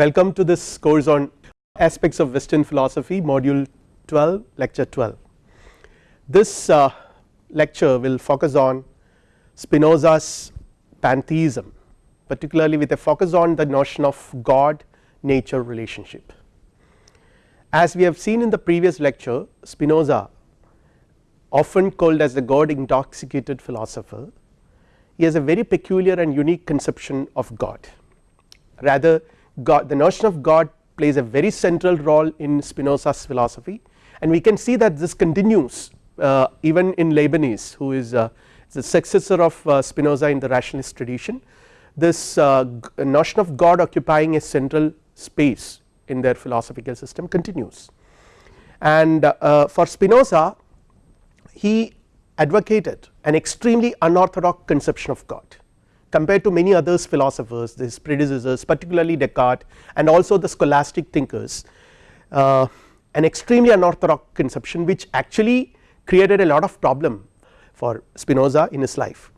Welcome to this course on aspects of western philosophy module 12 lecture 12. This uh, lecture will focus on Spinoza's pantheism particularly with a focus on the notion of God nature relationship. As we have seen in the previous lecture Spinoza often called as the God intoxicated philosopher he has a very peculiar and unique conception of God rather God the notion of God plays a very central role in Spinoza's philosophy. And we can see that this continues uh, even in Leibniz who is uh, the successor of uh, Spinoza in the rationalist tradition. This uh, notion of God occupying a central space in their philosophical system continues. And uh, for Spinoza he advocated an extremely unorthodox conception of God compared to many others philosophers his predecessors particularly Descartes and also the scholastic thinkers uh, an extremely unorthodox conception which actually created a lot of problem for Spinoza in his life.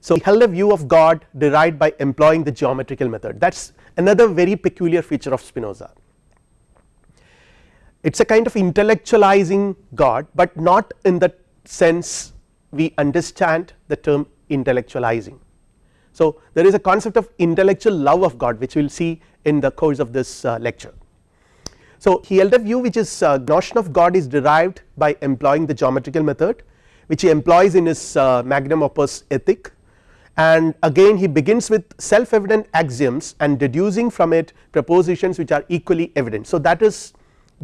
So, he held a view of God derived by employing the geometrical method that is another very peculiar feature of Spinoza. It is a kind of intellectualizing God, but not in the sense we understand the term intellectualizing. So, there is a concept of intellectual love of God which we will see in the course of this uh, lecture. So, he held a view which is uh, notion of God is derived by employing the geometrical method which he employs in his uh, magnum opus ethic and again he begins with self evident axioms and deducing from it propositions which are equally evident. So, that is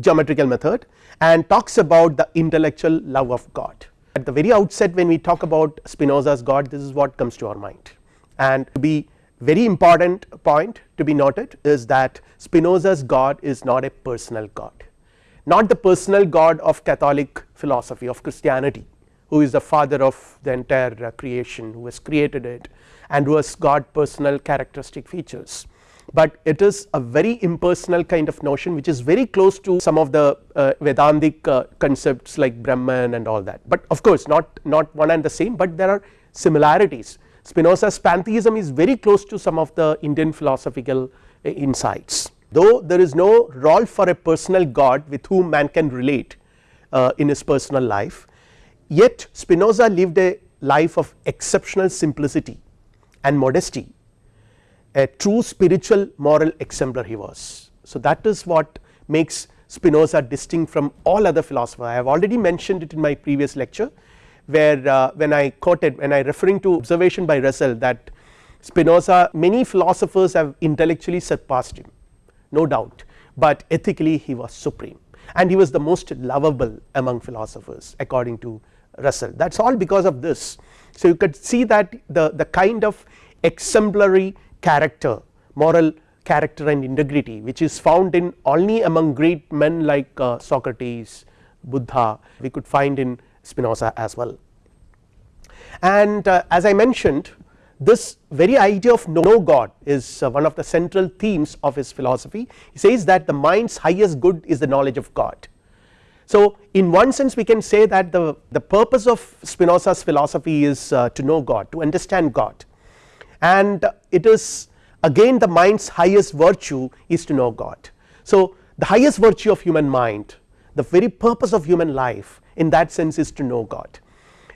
geometrical method and talks about the intellectual love of God at the very outset when we talk about Spinoza's God this is what comes to our mind. And to be very important point to be noted is that Spinoza's God is not a personal God. Not the personal God of Catholic philosophy of Christianity who is the father of the entire creation who has created it and who has got personal characteristic features but it is a very impersonal kind of notion which is very close to some of the uh, Vedantic uh, concepts like Brahman and all that. But of course not not one and the same but there are similarities. Spinoza's pantheism is very close to some of the Indian philosophical uh, insights. Though there is no role for a personal God with whom man can relate uh, in his personal life yet Spinoza lived a life of exceptional simplicity and modesty a true spiritual moral exemplar he was. So, that is what makes Spinoza distinct from all other philosophers I have already mentioned it in my previous lecture where uh, when I quoted when I referring to observation by Russell that Spinoza many philosophers have intellectually surpassed him no doubt but ethically he was supreme and he was the most lovable among philosophers according to Russell that is all because of this. So, you could see that the, the kind of exemplary character moral character and integrity which is found in only among great men like uh, Socrates, Buddha we could find in Spinoza as well. And uh, as I mentioned this very idea of no God is uh, one of the central themes of his philosophy he says that the mind's highest good is the knowledge of God. So, in one sense we can say that the, the purpose of Spinoza's philosophy is uh, to know God to understand God and it is again the mind's highest virtue is to know God. So, the highest virtue of human mind the very purpose of human life in that sense is to know God.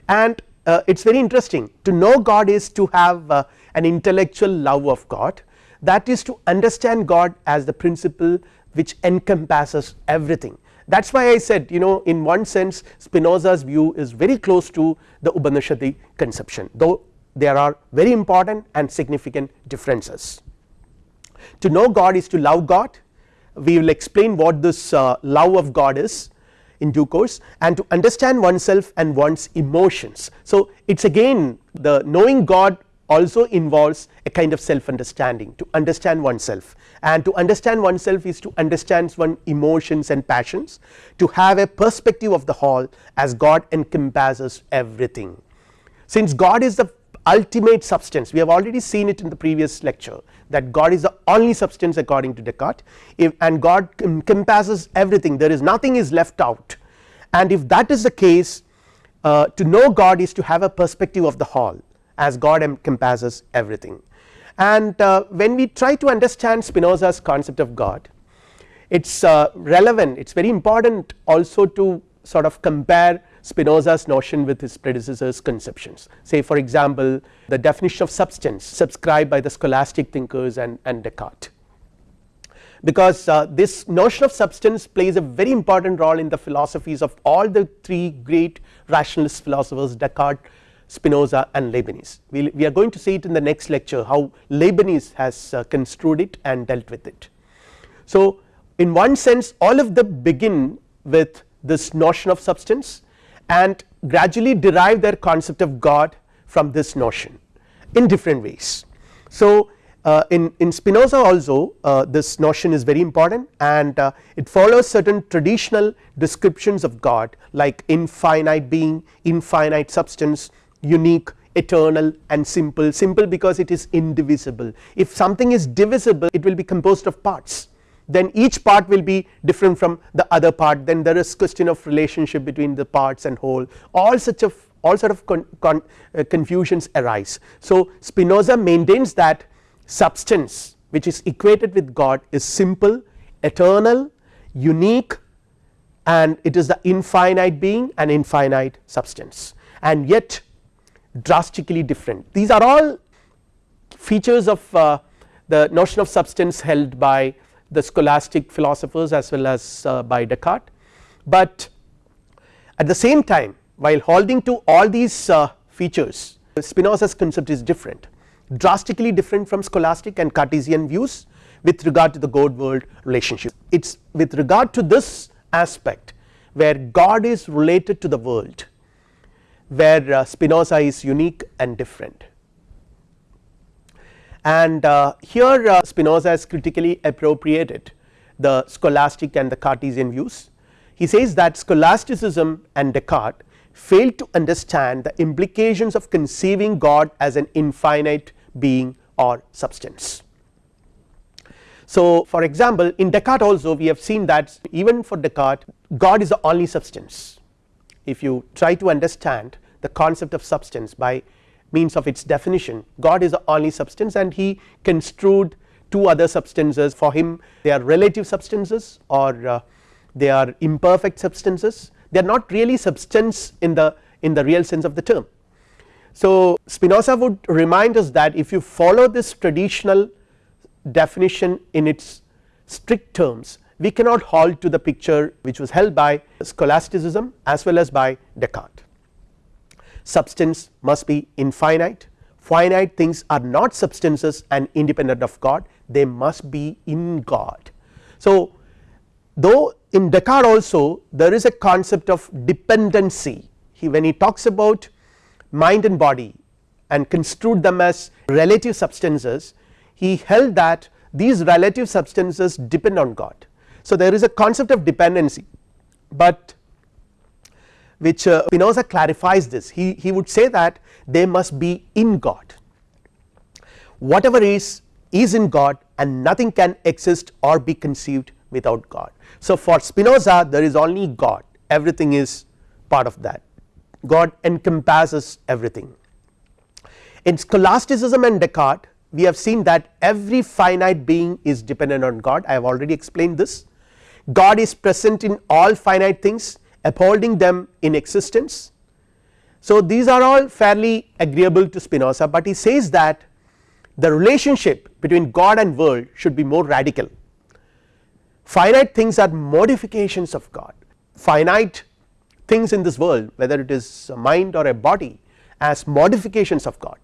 And uh, it is very interesting. To know God is to have uh, an intellectual love of God. That is to understand God as the principle which encompasses everything. That is why I said you know in one sense Spinoza's view is very close to the Upanishadic conception. Though there are very important and significant differences. To know God is to love God we will explain what this uh, love of God is in due course and to understand oneself and one's emotions. So, it is again the knowing God also involves a kind of self understanding to understand oneself and to understand oneself is to understand one's emotions and passions to have a perspective of the whole as God encompasses everything. Since God is the ultimate substance. We have already seen it in the previous lecture that God is the only substance according to Descartes. If and God encompasses everything. There is nothing is left out. And if that is the case uh, to know God is to have a perspective of the whole as God encompasses everything. And uh, when we try to understand Spinoza's concept of God it is uh, relevant. It is very important also to sort of compare Spinoza's notion with his predecessors conceptions say for example the definition of substance subscribed by the scholastic thinkers and, and Descartes because uh, this notion of substance plays a very important role in the philosophies of all the three great rationalist philosophers Descartes, Spinoza and Leibniz. We, we are going to see it in the next lecture how Leibniz has uh, construed it and dealt with it. So in one sense all of them begin with this notion of substance and gradually derive their concept of God from this notion in different ways. So uh, in, in Spinoza also uh, this notion is very important and uh, it follows certain traditional descriptions of God like infinite being, infinite substance, unique, eternal and simple, simple because it is indivisible. If something is divisible it will be composed of parts then each part will be different from the other part then there is question of relationship between the parts and whole all such of all sort of con, con, uh, confusions arise. So Spinoza maintains that substance which is equated with God is simple, eternal, unique and it is the infinite being and infinite substance and yet drastically different. These are all features of uh, the notion of substance held by the scholastic philosophers as well as uh, by Descartes, but at the same time while holding to all these uh, features Spinoza's concept is different drastically different from scholastic and Cartesian views with regard to the God world relationship. It is with regard to this aspect where God is related to the world where uh, Spinoza is unique and different. And uh, here uh, Spinoza has critically appropriated the scholastic and the Cartesian views. He says that scholasticism and Descartes failed to understand the implications of conceiving God as an infinite being or substance. So for example in Descartes also we have seen that even for Descartes God is the only substance if you try to understand the concept of substance by means of its definition. God is the only substance and he construed two other substances. For him they are relative substances or uh, they are imperfect substances. They are not really substance in the in the real sense of the term. So Spinoza would remind us that if you follow this traditional definition in its strict terms we cannot hold to the picture which was held by scholasticism as well as by Descartes. Substance must be infinite, finite things are not substances and independent of God they must be in God. So though in Descartes also there is a concept of dependency he when he talks about mind and body and construed them as relative substances he held that these relative substances depend on God. So there is a concept of dependency but which uh, Spinoza clarifies this. He, he would say that they must be in God. Whatever is is in God and nothing can exist or be conceived without God. So for Spinoza there is only God. Everything is part of that. God encompasses everything. In scholasticism and Descartes we have seen that every finite being is dependent on God. I have already explained this. God is present in all finite things upholding them in existence. So these are all fairly agreeable to Spinoza but he says that the relationship between God and world should be more radical finite things are modifications of God finite things in this world whether it is a mind or a body as modifications of God.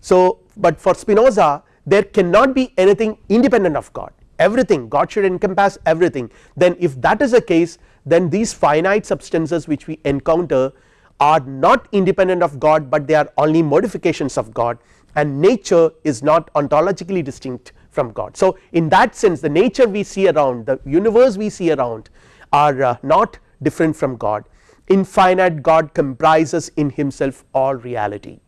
So but for Spinoza there cannot be anything independent of God everything God should encompass everything then if that is the case then these finite substances which we encounter are not independent of God but they are only modifications of God and nature is not ontologically distinct from God. So in that sense the nature we see around the universe we see around are uh, not different from God infinite God comprises in himself all reality.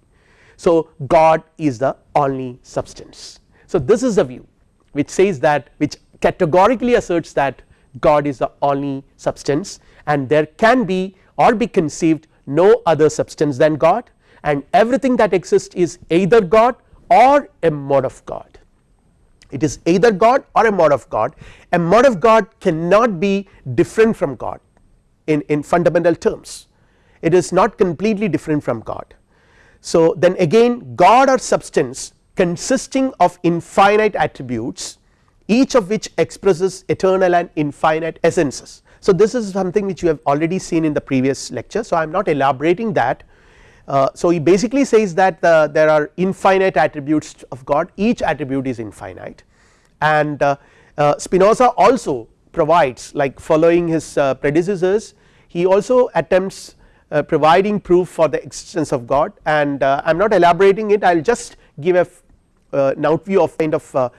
So God is the only substance. So this is the view which says that which categorically asserts that God is the only substance and there can be or be conceived no other substance than God and everything that exists is either God or a mode of God. It is either God or a mode of God. A mode of God cannot be different from God in, in fundamental terms. It is not completely different from God. So then again God or substance consisting of infinite attributes each of which expresses eternal and infinite essences. So this is something which you have already seen in the previous lecture. So I am not elaborating that. Uh, so he basically says that the, there are infinite attributes of God. Each attribute is infinite. And uh, uh, Spinoza also provides like following his uh, predecessors he also attempts uh, providing proof for the existence of God. And uh, I am not elaborating it. I will just give a uh, now view of kind of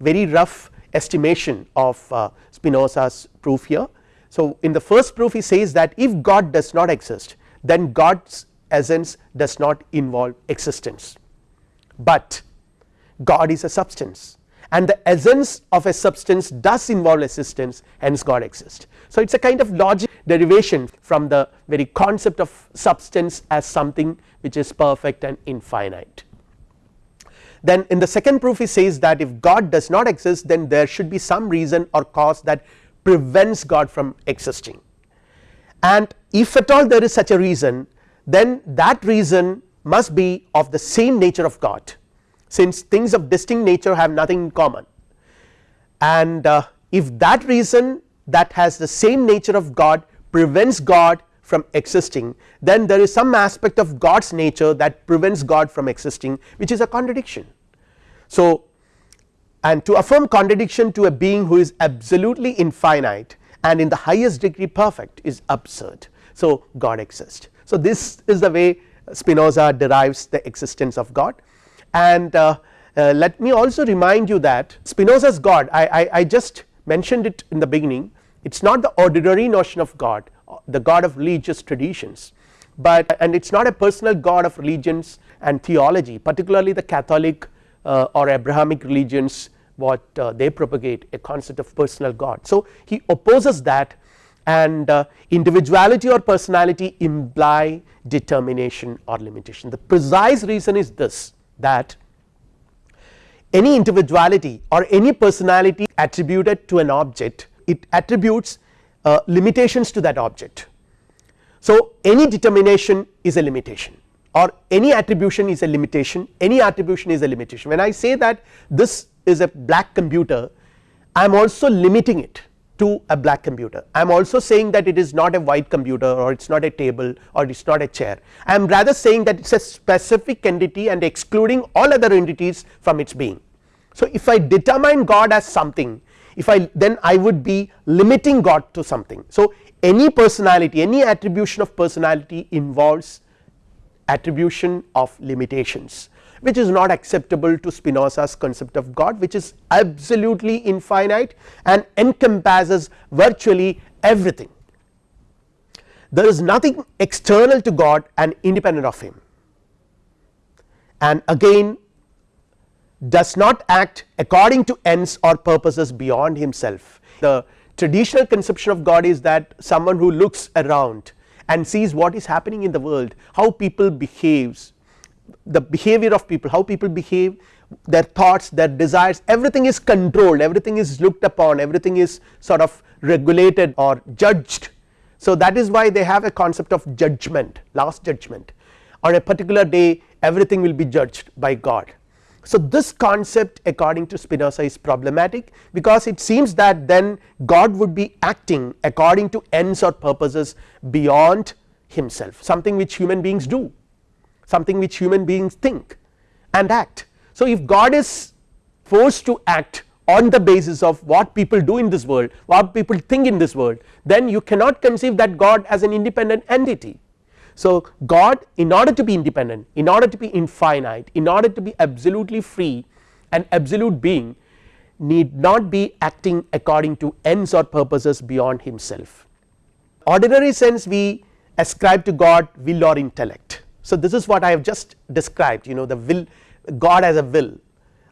very rough estimation of uh, Spinoza's proof here. So in the first proof he says that if God does not exist then God's essence does not involve existence, but God is a substance and the essence of a substance does involve existence hence God exists. So it is a kind of logic derivation from the very concept of substance as something which is perfect and infinite. Then in the second proof he says that if God does not exist then there should be some reason or cause that prevents God from existing. And if at all there is such a reason then that reason must be of the same nature of God since things of distinct nature have nothing in common. And uh, if that reason that has the same nature of God prevents God from existing then there is some aspect of God's nature that prevents God from existing which is a contradiction. So and to affirm contradiction to a being who is absolutely infinite and in the highest degree perfect is absurd. So God exists. So this is the way Spinoza derives the existence of God and uh, uh, let me also remind you that Spinoza's God I, I, I just mentioned it in the beginning it is not the ordinary notion of God the God of religious traditions but and it is not a personal God of religions and theology particularly the Catholic uh, or Abrahamic religions what uh, they propagate a concept of personal God. So he opposes that and uh, individuality or personality imply determination or limitation the precise reason is this that any individuality or any personality attributed to an object it attributes uh, limitations to that object. So any determination is a limitation or any attribution is a limitation any attribution is a limitation when I say that this is a black computer I am also limiting it to a black computer I am also saying that it is not a white computer or it is not a table or it is not a chair I am rather saying that it is a specific entity and excluding all other entities from its being. So if I determine God as something if I then I would be limiting God to something. So any personality any attribution of personality involves attribution of limitations which is not acceptable to Spinoza's concept of God which is absolutely infinite and encompasses virtually everything. There is nothing external to God and independent of him and again does not act according to ends or purposes beyond himself. The traditional conception of God is that someone who looks around and sees what is happening in the world how people behaves the behavior of people how people behave their thoughts their desires everything is controlled everything is looked upon everything is sort of regulated or judged. So that is why they have a concept of judgment last judgment on a particular day everything will be judged by God. So this concept according to Spinoza is problematic because it seems that then God would be acting according to ends or purposes beyond himself something which human beings do something which human beings think and act. So if God is forced to act on the basis of what people do in this world what people think in this world then you cannot conceive that God as an independent entity. So God in order to be independent in order to be infinite in order to be absolutely free an absolute being need not be acting according to ends or purposes beyond himself. Ordinary sense we ascribe to God will or intellect so this is what I have just described you know the will God as a will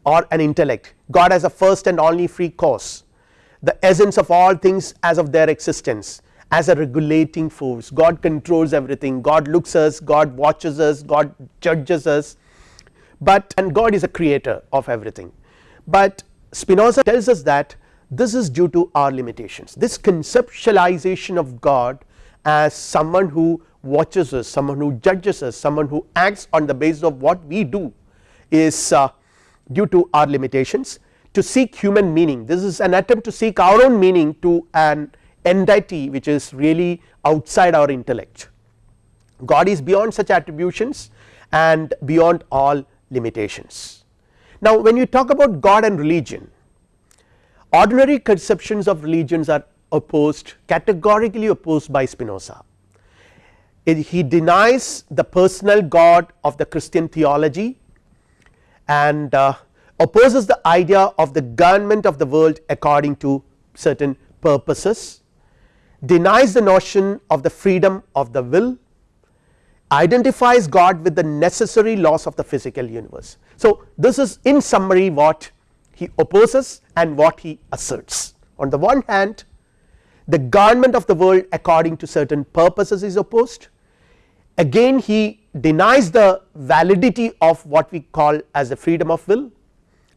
or an intellect, God as a first and only free cause, the essence of all things as of their existence as a regulating force, God controls everything, God looks us, God watches us, God judges us, but and God is a creator of everything, but Spinoza tells us that this is due to our limitations. This conceptualization of God as someone who watches us someone who judges us someone who acts on the basis of what we do is uh, due to our limitations. To seek human meaning. This is an attempt to seek our own meaning to an entity which is really outside our intellect God is beyond such attributions and beyond all limitations. Now when you talk about God and religion ordinary conceptions of religions are opposed categorically opposed by Spinoza. he denies the personal God of the Christian theology and uh, opposes the idea of the government of the world according to certain purposes, denies the notion of the freedom of the will, identifies God with the necessary laws of the physical universe. So, this is in summary what he opposes and what he asserts. On the one hand the government of the world according to certain purposes is opposed. Again he denies the validity of what we call as the freedom of will.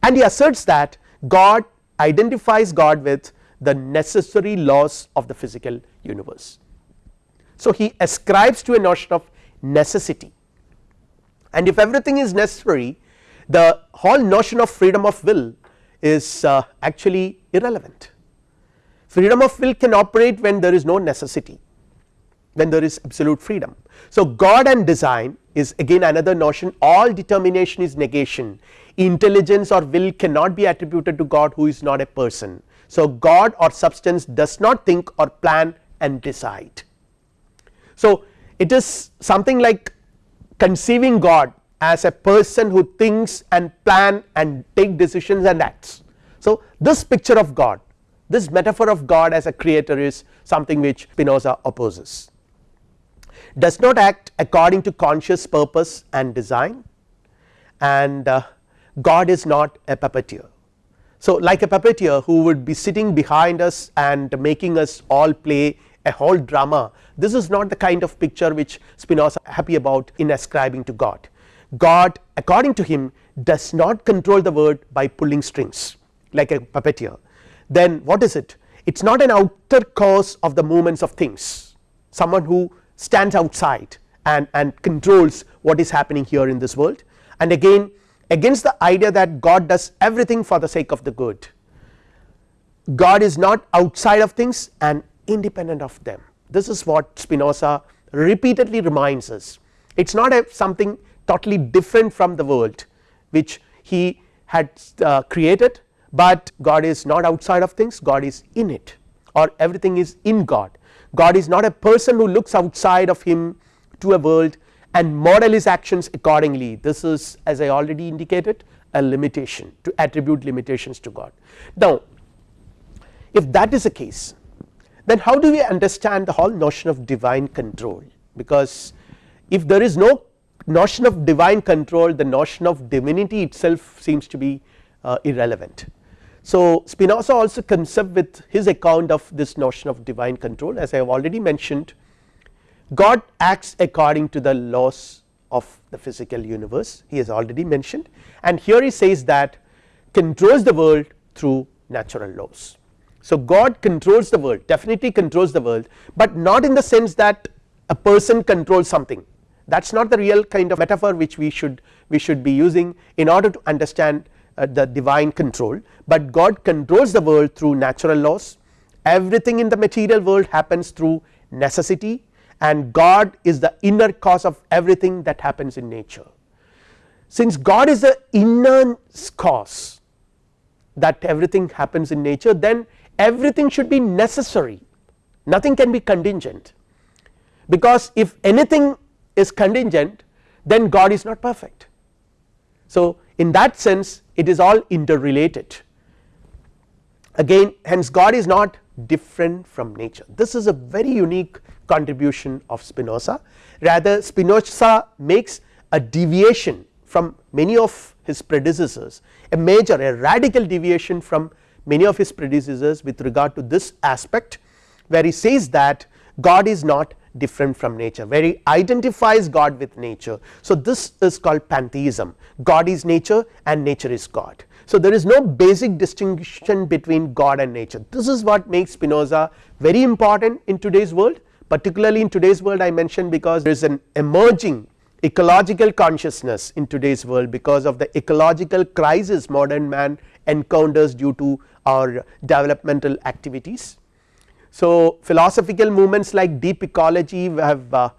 And he asserts that God identifies God with the necessary laws of the physical universe. So, he ascribes to a notion of necessity and if everything is necessary the whole notion of freedom of will is uh, actually irrelevant. Freedom of will can operate when there is no necessity when there is absolute freedom. So, God and design is again another notion all determination is negation intelligence or will cannot be attributed to God who is not a person. So, God or substance does not think or plan and decide. So, it is something like conceiving God as a person who thinks and plan and take decisions and acts. So, this picture of God this metaphor of God as a creator is something which Spinoza opposes does not act according to conscious purpose and design and uh, God is not a puppeteer. So, like a puppeteer who would be sitting behind us and making us all play a whole drama this is not the kind of picture which Spinoza is happy about in ascribing to God. God according to him does not control the world by pulling strings like a puppeteer. Then what is it? It is not an outer cause of the movements of things. Someone who stands outside and, and controls what is happening here in this world. And again against the idea that God does everything for the sake of the good. God is not outside of things and independent of them. This is what Spinoza repeatedly reminds us. It is not a something totally different from the world which he had uh, created, but God is not outside of things God is in it or everything is in God. God is not a person who looks outside of him to a world and model his actions accordingly this is as I already indicated a limitation to attribute limitations to God. Now if that is the case then how do we understand the whole notion of divine control because if there is no notion of divine control the notion of divinity itself seems to be uh, irrelevant. So Spinoza also comes up with his account of this notion of divine control as I have already mentioned God acts according to the laws of the physical universe he has already mentioned. And here he says that controls the world through natural laws. So God controls the world definitely controls the world but not in the sense that a person controls something. That is not the real kind of metaphor which we should we should be using in order to understand uh, the divine control, but God controls the world through natural laws. Everything in the material world happens through necessity and God is the inner cause of everything that happens in nature. Since God is the inner cause that everything happens in nature then everything should be necessary nothing can be contingent because if anything is contingent then God is not perfect. So in that sense it is all interrelated again hence God is not different from nature this is a very unique contribution of Spinoza rather Spinoza makes a deviation from many of his predecessors a major a radical deviation from many of his predecessors with regard to this aspect where he says that God is not different from nature where he identifies God with nature. So, this is called pantheism God is nature and nature is God. So, there is no basic distinction between God and nature this is what makes Spinoza very important in today's world particularly in today's world I mentioned because there is an emerging ecological consciousness in today's world because of the ecological crisis modern man encounters due to our developmental activities. So, philosophical movements like deep ecology have uh,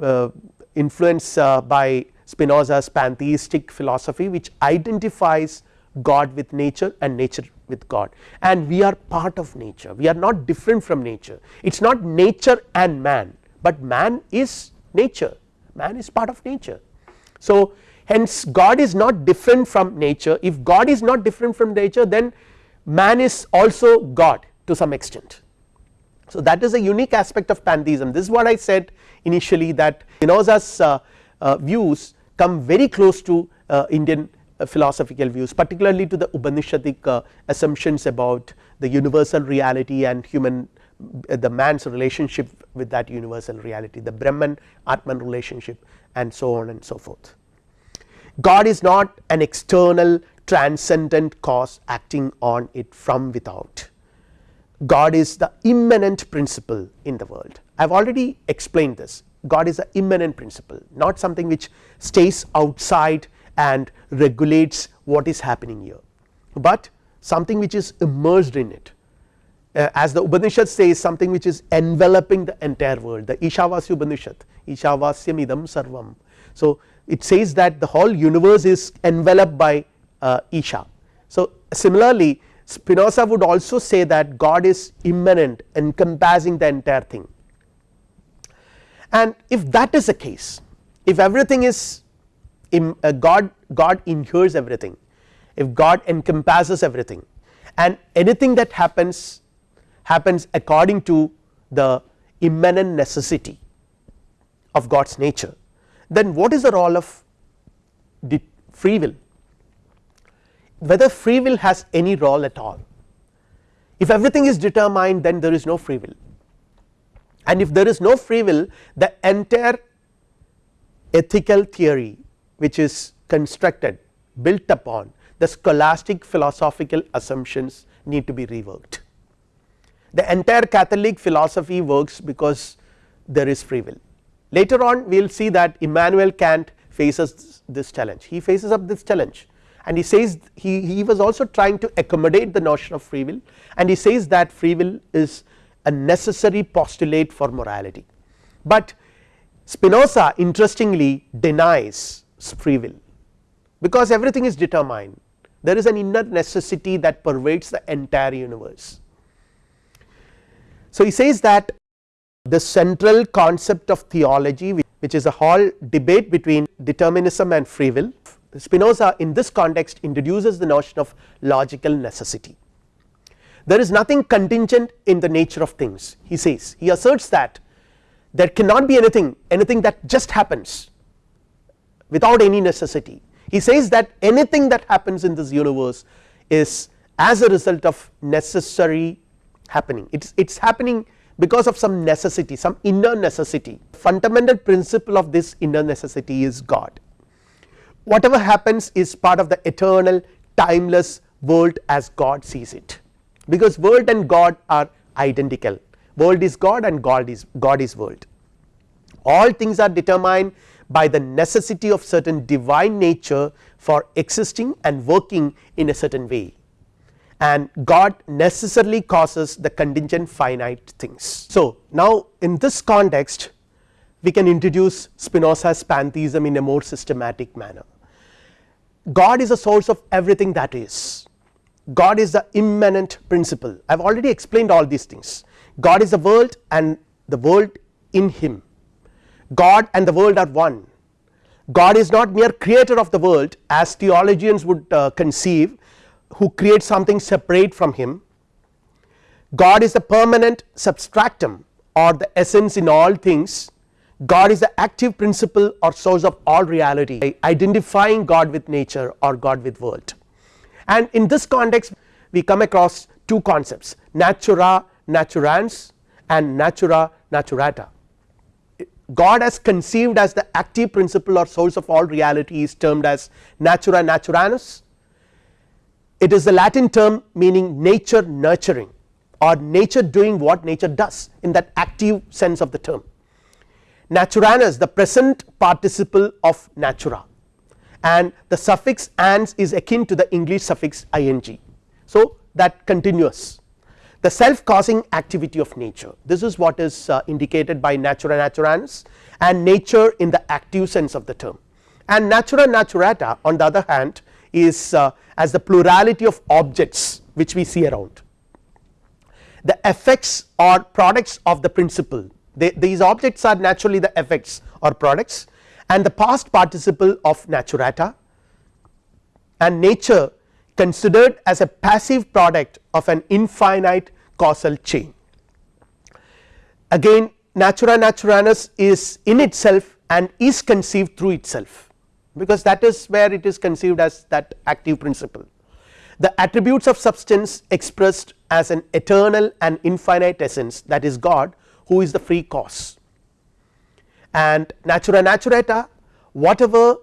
uh, influenced uh, by Spinoza's pantheistic philosophy which identifies God with nature and nature with God. And we are part of nature. We are not different from nature. It is not nature and man but man is nature. Man is part of nature. So, hence God is not different from nature. If God is not different from nature then man is also God to some extent. So, that is a unique aspect of pantheism. This is what I said initially that Spinoza's uh, uh, views come very close to uh, Indian philosophical views particularly to the Upanishadic uh, assumptions about the universal reality and human uh, the man's relationship with that universal reality the Brahman Atman relationship and so on and so forth. God is not an external transcendent cause acting on it from without. God is the immanent principle in the world. I have already explained this. God is an immanent principle not something which stays outside and regulates what is happening here, but something which is immersed in it uh, as the Upanishad says something which is enveloping the entire world the Ishavasya Upanishad Ishavasyam idam sarvam. So, it says that the whole universe is enveloped by uh, Isha. So, similarly Spinoza would also say that God is immanent encompassing the entire thing and if that is the case if everything is Uh, God God inheres everything. If God encompasses everything. And anything that happens happens according to the immanent necessity of God's nature then what is the role of the free will? Whether free will has any role at all. If everything is determined then there is no free will. And if there is no free will the entire ethical theory which is constructed built upon the scholastic philosophical assumptions need to be reworked the entire Catholic philosophy works because there is free will. Later on we will see that Immanuel Kant faces this challenge, he faces up this challenge and he says he, he was also trying to accommodate the notion of free will and he says that free will is a necessary postulate for morality. But Spinoza interestingly denies free will. Because everything is determined. There is an inner necessity that pervades the entire universe. So, he says that the central concept of theology which is a whole debate between determinism and free will Spinoza in this context introduces the notion of logical necessity. There is nothing contingent in the nature of things he says. He asserts that there cannot be anything anything that just happens without any necessity. He says that anything that happens in this universe is as a result of necessary happening. It is it is happening because of some necessity some inner necessity. Fundamental principle of this inner necessity is God. Whatever happens is part of the eternal timeless world as God sees it. Because world and God are identical. World is God and God is God is world. All things are determined by the necessity of certain divine nature for existing and working in a certain way. And God necessarily causes the contingent finite things. So, now in this context we can introduce Spinoza's pantheism in a more systematic manner. God is a source of everything that is, God is the immanent principle. I have already explained all these things. God is the world and the world in him God and the world are one God is not mere creator of the world as theologians would uh, conceive who creates something separate from him. God is the permanent substratum or the essence in all things, God is the active principle or source of all reality identifying God with nature or God with world. And in this context we come across two concepts natura naturans and natura naturata. God as conceived as the active principle or source of all reality is termed as natura naturans. It is the Latin term meaning nature nurturing or nature doing what nature does in that active sense of the term. Naturans the present participle of natura and the suffix ans is akin to the English suffix ing. So, that continuous the self causing activity of nature. This is what is uh, indicated by natura naturans and nature in the active sense of the term. And natura naturata on the other hand is uh, as the plurality of objects which we see around. The effects or products of the principle. They, these objects are naturally the effects or products. And the past participle of naturata and nature considered as a passive product of an infinite causal chain. Again natura naturans is in itself and is conceived through itself because that is where it is conceived as that active principle. The attributes of substance expressed as an eternal and infinite essence that is God who is the free cause and natura naturata whatever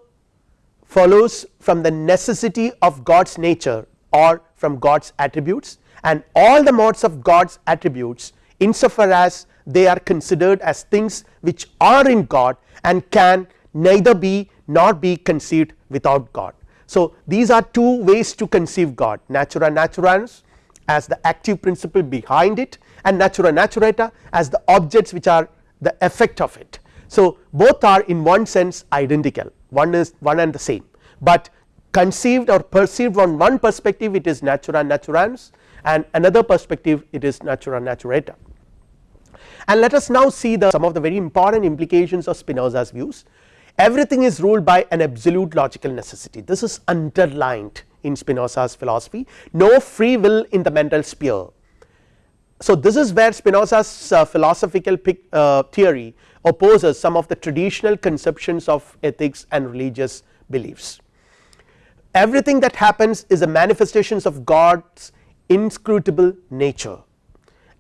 follows from the necessity of God's nature or from God's attributes and all the modes of God's attributes insofar as they are considered as things which are in God and can neither be nor be conceived without God. So, these are two ways to conceive God natura naturans as the active principle behind it and natura naturata as the objects which are the effect of it. So, both are in one sense identical one is one and the same, but conceived or perceived from one perspective it is natura naturans and another perspective it is natura naturata. And let us now see the some of the very important implications of Spinoza's views everything is ruled by an absolute logical necessity this is underlined in Spinoza's philosophy no free will in the mental sphere. So, this is where Spinoza's uh, philosophical uh, theory opposes some of the traditional conceptions of ethics and religious beliefs. Everything that happens is a manifestations of God's inscrutable nature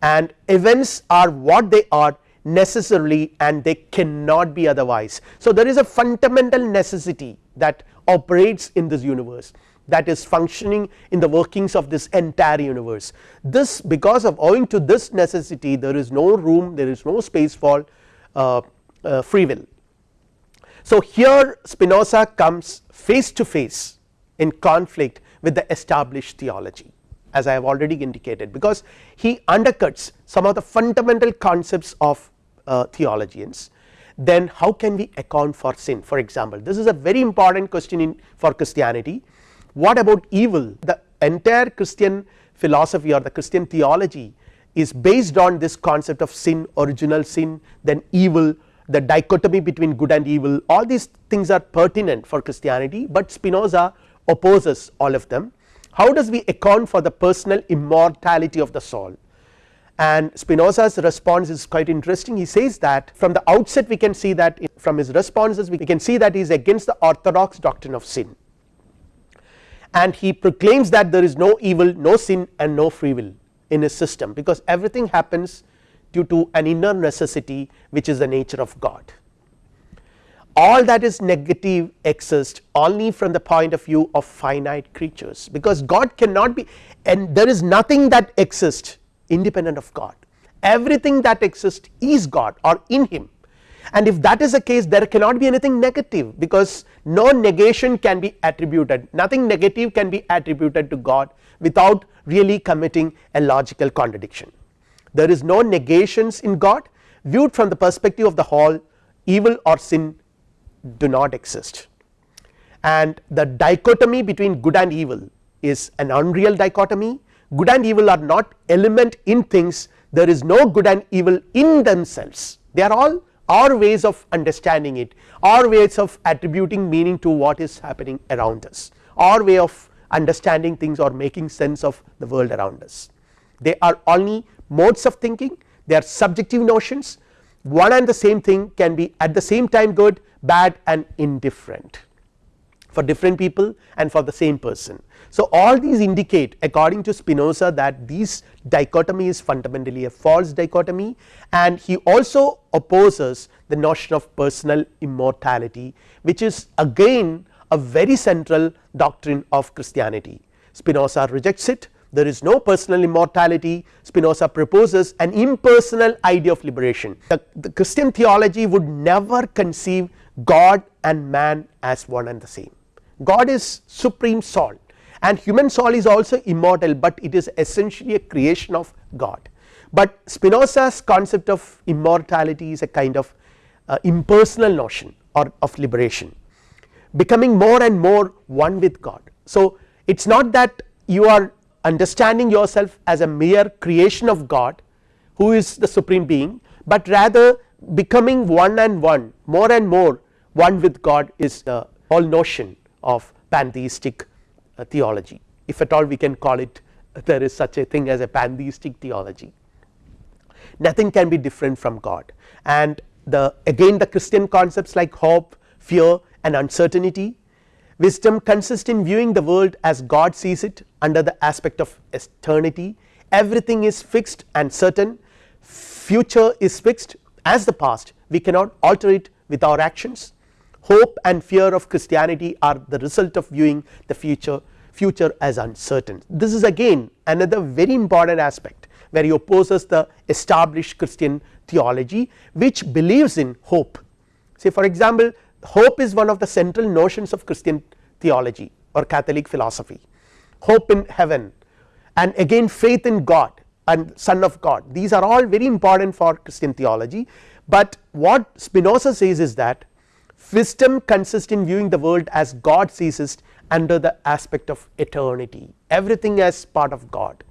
and events are what they are necessarily and they cannot be otherwise. So, there is a fundamental necessity that operates in this universe that is functioning in the workings of this entire universe. This because of owing to this necessity there is no room there is no space for free will. So, here Spinoza comes face to face in conflict with the established theology as I have already indicated because he undercuts some of the fundamental concepts of uh, theologians. Then how can we account for sin? For example this is a very important question in for Christianity. What about evil? The entire Christian philosophy or the Christian theology is based on this concept of sin original sin then evil the dichotomy between good and evil. All these things are pertinent for Christianity, but Spinoza opposes all of them. How does we account for the personal immortality of the soul? And Spinoza's response is quite interesting. He says that from the outset we can see that from his responses we can see that he is against the orthodox doctrine of sin. And he proclaims that there is no evil no sin and no free will in his system because everything happens due to an inner necessity which is the nature of God. All that is negative exists only from the point of view of finite creatures because God cannot be and there is nothing that exists independent of God everything that exists is God or in him and if that is the case there cannot be anything negative because no negation can be attributed. Nothing negative can be attributed to God without really committing a logical contradiction. There is no negations in God. Viewed from the perspective of the whole evil or sin do not exist. And the dichotomy between good and evil is an unreal dichotomy. Good and evil are not element in things. There is no good and evil in themselves. They are all our ways of understanding it our ways of attributing meaning to what is happening around us our way of understanding things or making sense of the world around us. They are only modes of thinking. They are subjective notions. One and the same thing can be at the same time good bad and indifferent for different people and for the same person. So, all these indicate according to Spinoza that this dichotomy is fundamentally a false dichotomy and he also opposes the notion of personal immortality which is again a very central doctrine of Christianity. Spinoza rejects it there is no personal immortality Spinoza proposes an impersonal idea of liberation. The, the Christian theology would never conceive God and man as one and the same. God is supreme soul and human soul is also immortal, but it is essentially a creation of God. But Spinoza's concept of immortality is a kind of uh, impersonal notion or of liberation becoming more and more one with God. So, it is not that you are understanding yourself as a mere creation of God who is the supreme being, but rather becoming one and one more and more one with God is the whole notion of pantheistic uh, theology. If at all we can call it there is such a thing as a pantheistic theology. Nothing can be different from God. And the again the Christian concepts like hope, fear and uncertainty Wisdom consists in viewing the world as God sees it under the aspect of eternity. Everything is fixed and certain. Future is fixed as the past. We cannot alter it with our actions hope and fear of Christianity are the result of viewing the future future as uncertain. This is again another very important aspect where he opposes the established Christian theology which believes in hope. Say for example hope is one of the central notions of Christian theology or Catholic philosophy. Hope in heaven and again faith in God and son of God. These are all very important for Christian theology, but what Spinoza says is that wisdom consists in viewing the world as God sees it under the aspect of eternity. Everything as part of God.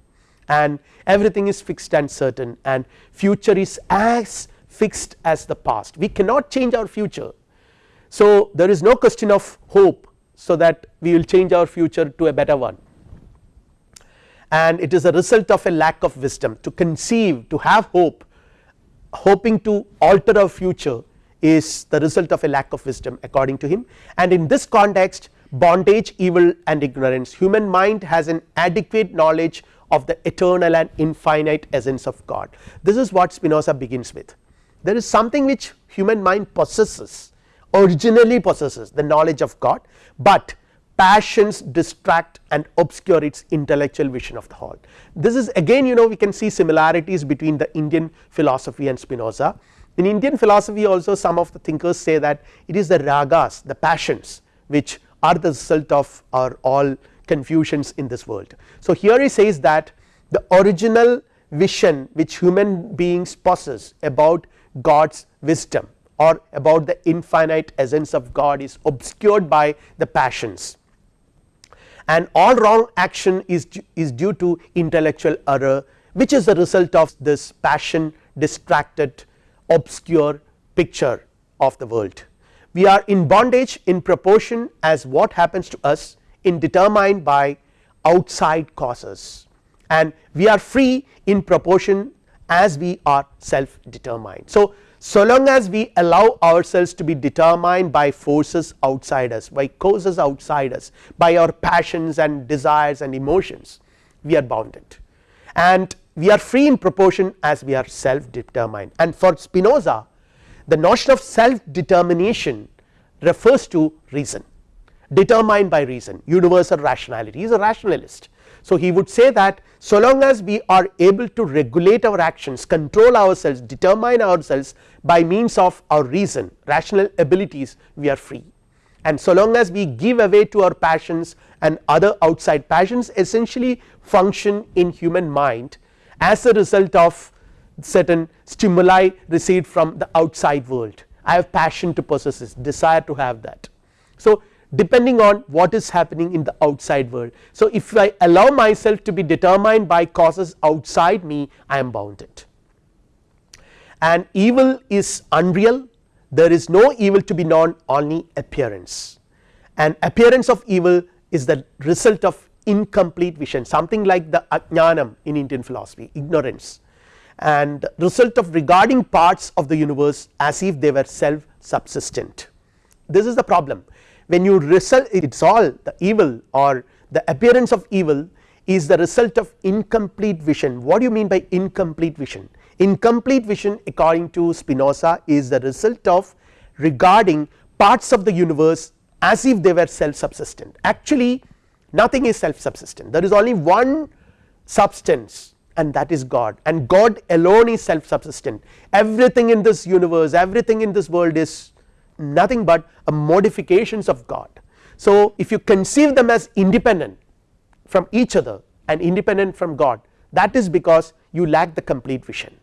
And everything is fixed and certain. And future is as fixed as the past. We cannot change our future. So, there is no question of hope so that we will change our future to a better one. And it is a result of a lack of wisdom to conceive to have hope hoping to alter our future is the result of a lack of wisdom according to him and in this context bondage evil and ignorance human mind has an adequate knowledge of the eternal and infinite essence of God this is what Spinoza begins with there is something which human mind possesses originally possesses the knowledge of God, but passions distract and obscure its intellectual vision of the whole. This is again you know we can see similarities between the Indian philosophy and Spinoza. In Indian philosophy also some of the thinkers say that it is the ragas the passions which are the result of our all confusions in this world. So here he says that the original vision which human beings possess about God's wisdom or about the infinite essence of God is obscured by the passions and all wrong action is, is due to intellectual error which is the result of this passion distracted obscure picture of the world. We are in bondage in proportion as what happens to us in determined by outside causes and we are free in proportion as we are self determined. So, so long as we allow ourselves to be determined by forces outside us by causes outside us by our passions and desires and emotions we are bounded and we are free in proportion as we are self determined and for Spinoza the notion of self determination refers to reason determined by reason universal rationality. He is a rationalist. So, he would say that so long as we are able to regulate our actions control ourselves determine ourselves by means of our reason rational abilities we are free. And so long as we give away to our passions and other outside passions essentially function in human mind as a result of certain stimuli received from the outside world I have passion to possess this desire to have that. So, depending on what is happening in the outside world. So, if I allow myself to be determined by causes outside me I am bounded and evil is unreal there is no evil to be known only appearance and appearance of evil is the result of incomplete vision something like the ajnanam in Indian philosophy ignorance and result of regarding parts of the universe as if they were self subsistent. This is the problem when you result it is all the evil or the appearance of evil is the result of incomplete vision. What do you mean by incomplete vision? Incomplete vision according to Spinoza is the result of regarding parts of the universe as if they were self subsistent actually nothing is self subsistent there is only one substance and that is God and God alone is self subsistent everything in this universe everything in this world is nothing but a modifications of God. So if you conceive them as independent from each other and independent from God that is because you lack the complete vision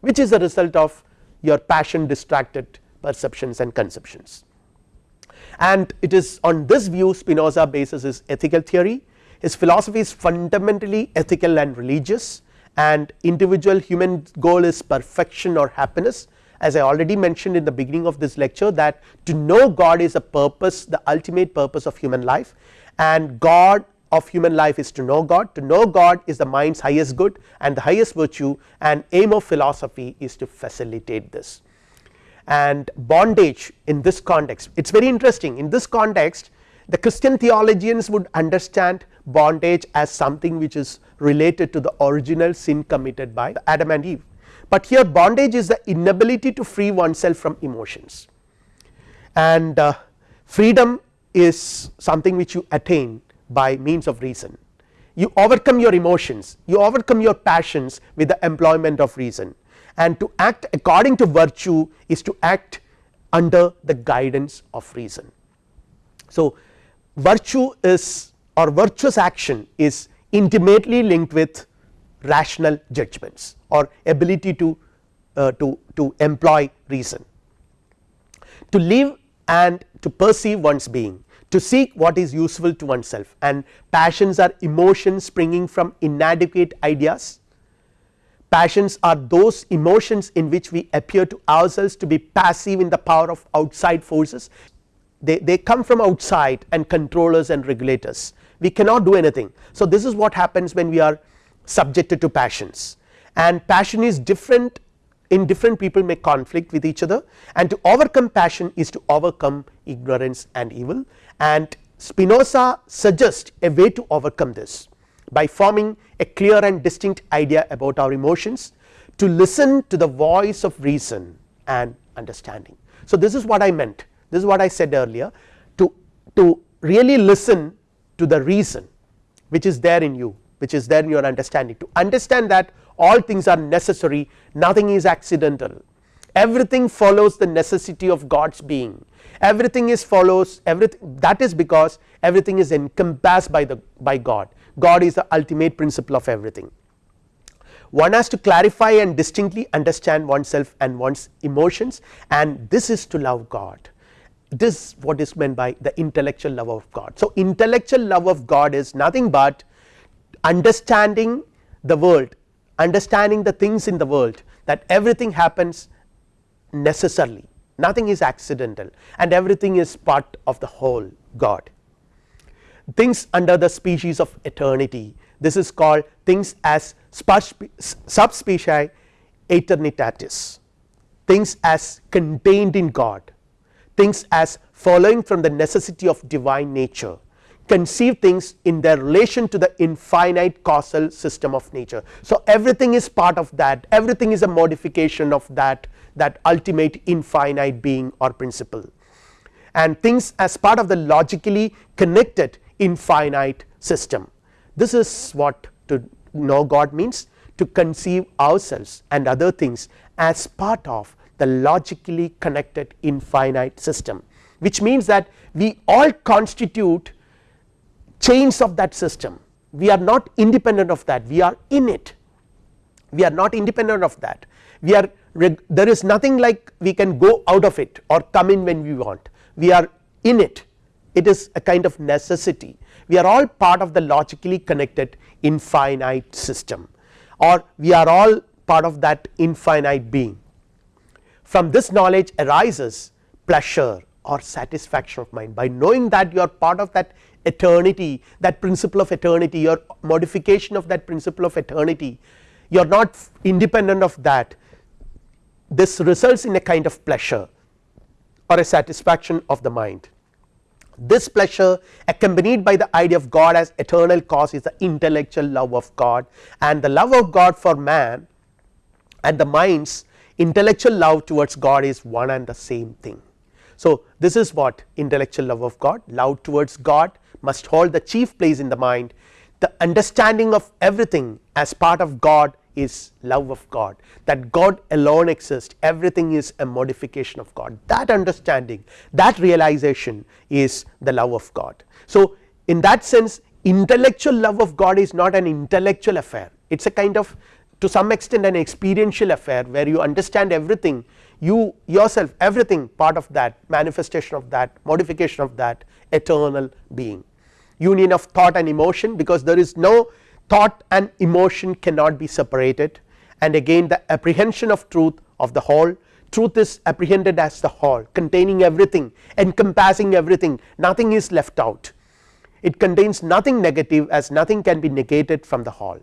which is a result of your passion distracted perceptions and conceptions. And it is on this view Spinoza bases his ethical theory. His philosophy is fundamentally ethical and religious. And individual human goal is perfection or happiness. As I already mentioned in the beginning of this lecture that to know God is a purpose the ultimate purpose of human life. And God of human life is to know God. To know God is the mind's highest good and the highest virtue. And aim of philosophy is to facilitate this and bondage in this context. It is very interesting. In this context the Christian theologians would understand bondage as something which is related to the original sin committed by Adam and Eve, but here bondage is the inability to free oneself from emotions. And uh, freedom is something which you attain by means of reason. You overcome your emotions, you overcome your passions with the employment of reason and to act according to virtue is to act under the guidance of reason. So, virtue is or virtuous action is intimately linked with rational judgments or ability to uh, to to employ reason to live and to perceive one's being to seek what is useful to oneself and passions are emotions springing from inadequate ideas passions are those emotions in which we appear to ourselves to be passive in the power of outside forces. They, they come from outside and controllers and regulators. We cannot do anything. So this is what happens when we are subjected to passions. And passion is different in different people may conflict with each other. And to overcome passion is to overcome ignorance and evil. And Spinoza suggests a way to overcome this by forming a clear and distinct idea about our emotions to listen to the voice of reason and understanding. So this is what I meant. This is what I said earlier to, to really listen to the reason which is there in you which is there in your understanding. To understand that all things are necessary nothing is accidental. Everything follows the necessity of God's being. Everything is follows everything that is because everything is encompassed by the by God God is the ultimate principle of everything one has to clarify and distinctly understand oneself and one's emotions and this is to love God this what is meant by the intellectual love of God. So, intellectual love of God is nothing but understanding the world understanding the things in the world that everything happens necessarily nothing is accidental and everything is part of the whole God. Things under the species of eternity. This is called things as subspecies aeternitatis. Things as contained in God. Things as following from the necessity of divine nature. Conceive things in their relation to the infinite causal system of nature. So, everything is part of that. Everything is a modification of that that ultimate infinite being or principle. And things as part of the logically connected infinite system. This is what to know God means to conceive ourselves and other things as part of the logically connected infinite system which means that we all constitute chains of that system. We are not independent of that. We are in it. We are not independent of that. We are there is nothing like we can go out of it or come in when we want. We are in it it is a kind of necessity. We are all part of the logically connected infinite system or we are all part of that infinite being. From this knowledge arises pleasure or satisfaction of mind. By knowing that you are part of that eternity that principle of eternity your modification of that principle of eternity you are not independent of that. This results in a kind of pleasure or a satisfaction of the mind. This pleasure accompanied by the idea of God as eternal cause is the intellectual love of God and the love of God for man and the minds intellectual love towards God is one and the same thing. So, this is what intellectual love of God love towards God must hold the chief place in the mind the understanding of everything as part of God is love of God that God alone exists. Everything is a modification of God. That understanding that realization is the love of God. So, in that sense intellectual love of God is not an intellectual affair. It is a kind of to some extent an experiential affair where you understand everything you yourself everything part of that manifestation of that modification of that eternal being. Union of thought and emotion because there is no thought and emotion cannot be separated. And again the apprehension of truth of the whole. Truth is apprehended as the whole containing everything encompassing everything. Nothing is left out. It contains nothing negative as nothing can be negated from the whole.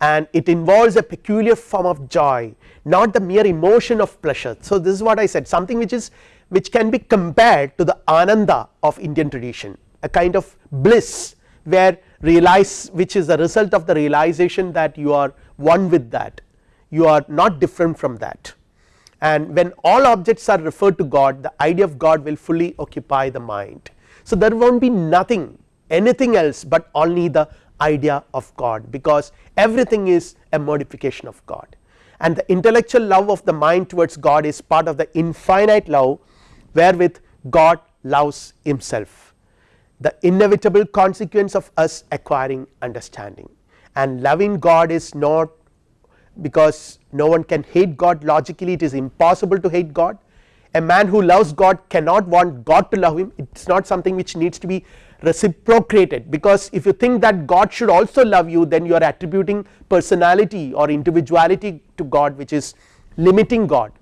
And it involves a peculiar form of joy not the mere emotion of pleasure. So, this is what I said something which is which can be compared to the ananda of Indian tradition a kind of bliss where realize which is the result of the realization that you are one with that. You are not different from that. And when all objects are referred to God the idea of God will fully occupy the mind. So, there will not be nothing anything else but only the idea of God because everything is a modification of God. And the intellectual love of the mind towards God is part of the infinite love wherewith God loves himself the inevitable consequence of us acquiring understanding. And loving God is not because no one can hate God. Logically it is impossible to hate God. A man who loves God cannot want God to love him. It is not something which needs to be reciprocated. Because if you think that God should also love you then you are attributing personality or individuality to God which is limiting God.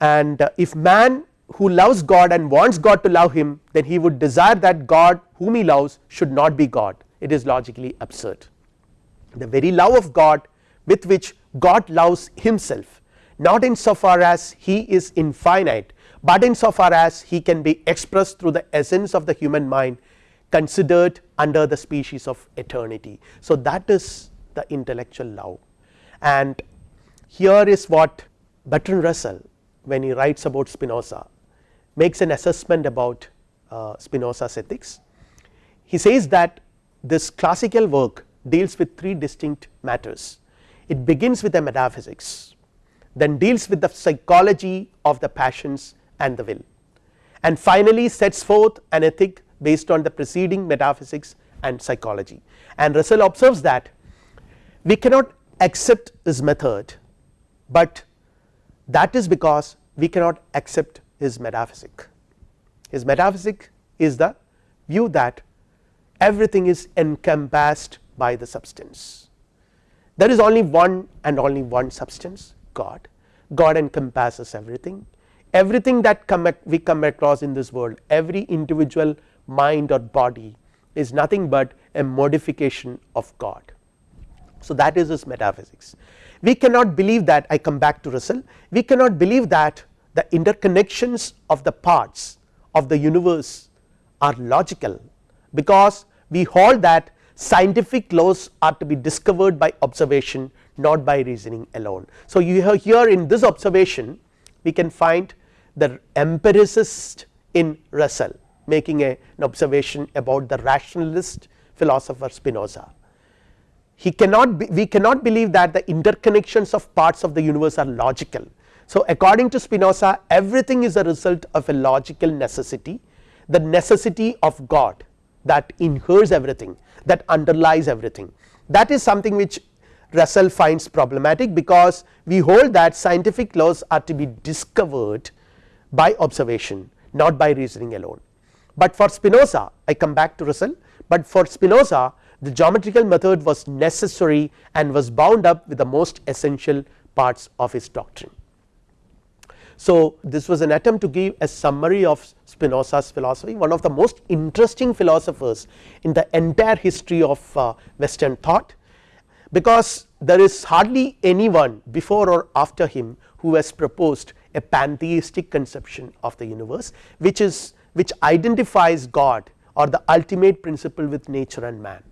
And uh, if man who loves God and wants God to love him then he would desire that God whom he loves should not be God it is logically absurd. The very love of God with which God loves himself not in so far as he is infinite but in so far as he can be expressed through the essence of the human mind considered under the species of eternity. So, that is the intellectual love and here is what Bertrand Russell when he writes about Spinoza makes an assessment about uh, Spinoza's ethics. He says that this classical work deals with three distinct matters. It begins with a metaphysics, then deals with the psychology of the passions and the will and finally sets forth an ethic based on the preceding metaphysics and psychology and Russell observes that we cannot accept his method, but that is because we cannot accept his metaphysic. His metaphysic is the view that everything is encompassed by the substance. There is only one and only one substance God, God encompasses everything everything that come we come across in this world every individual mind or body is nothing but a modification of God. So, that is his metaphysics we cannot believe that I come back to Russell we cannot believe that the interconnections of the parts of the universe are logical because we hold that scientific laws are to be discovered by observation not by reasoning alone. So, you have here in this observation we can find the empiricist in Russell making a, an observation about the rationalist philosopher Spinoza. He cannot be, we cannot believe that the interconnections of parts of the universe are logical. So, according to Spinoza everything is a result of a logical necessity the necessity of God that inheres everything that underlies everything that is something which Russell finds problematic because we hold that scientific laws are to be discovered by observation not by reasoning alone. But for Spinoza I come back to Russell, but for Spinoza the geometrical method was necessary and was bound up with the most essential parts of his doctrine. So, this was an attempt to give a summary of Spinoza's philosophy one of the most interesting philosophers in the entire history of uh, western thought because there is hardly anyone before or after him who has proposed a pantheistic conception of the universe which is which identifies God or the ultimate principle with nature and man.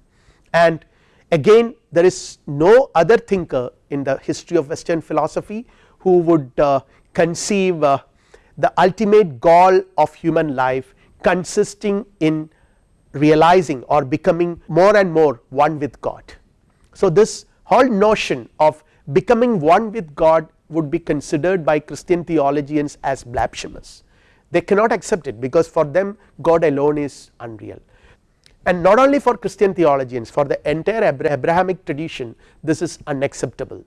And again there is no other thinker in the history of western philosophy who would uh, conceive uh, the ultimate goal of human life consisting in realizing or becoming more and more one with God. So, this whole notion of becoming one with God would be considered by Christian theologians as blasphemous. They cannot accept it because for them God alone is unreal. And not only for Christian theologians for the entire Abrahamic tradition this is unacceptable.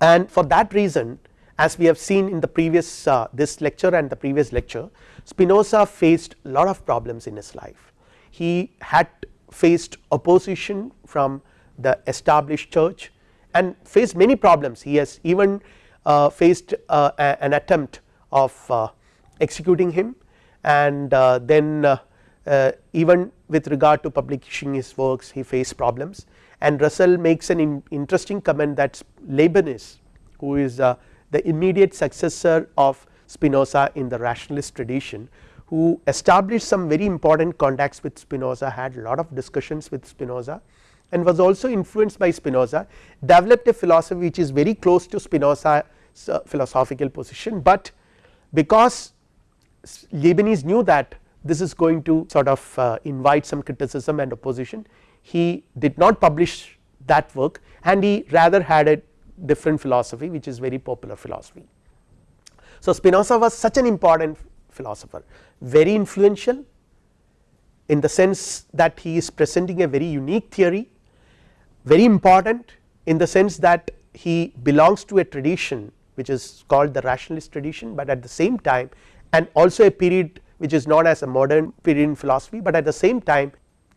And for that reason as we have seen in the previous uh, this lecture and the previous lecture Spinoza faced lot of problems in his life. He had faced opposition from the established church and faced many problems. He has even uh, faced uh, an attempt of uh, executing him and uh, then uh, even with regard to publishing his works he faced problems. And Russell makes an in interesting comment that Leibniz who is the immediate successor of Spinoza in the rationalist tradition who established some very important contacts with Spinoza had a lot of discussions with Spinoza and was also influenced by Spinoza developed a philosophy which is very close to Spinoza's philosophical position, but because Leibniz knew that this is going to sort of uh, invite some criticism and opposition he did not publish that work and he rather had a different philosophy which is very popular philosophy. So, Spinoza was such an important philosopher very influential in the sense that he is presenting a very unique theory very important in the sense that he belongs to a tradition which is called the rationalist tradition, but at the same time and also a period which is known as a modern period in philosophy, but at the same time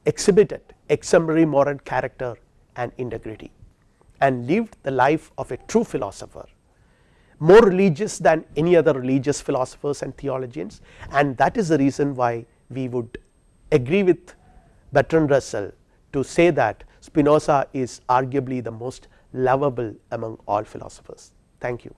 exhibited exemplary moral character and integrity and lived the life of a true philosopher more religious than any other religious philosophers and theologians and that is the reason why we would agree with Bertrand Russell to say that Spinoza is arguably the most lovable among all philosophers. Thank you.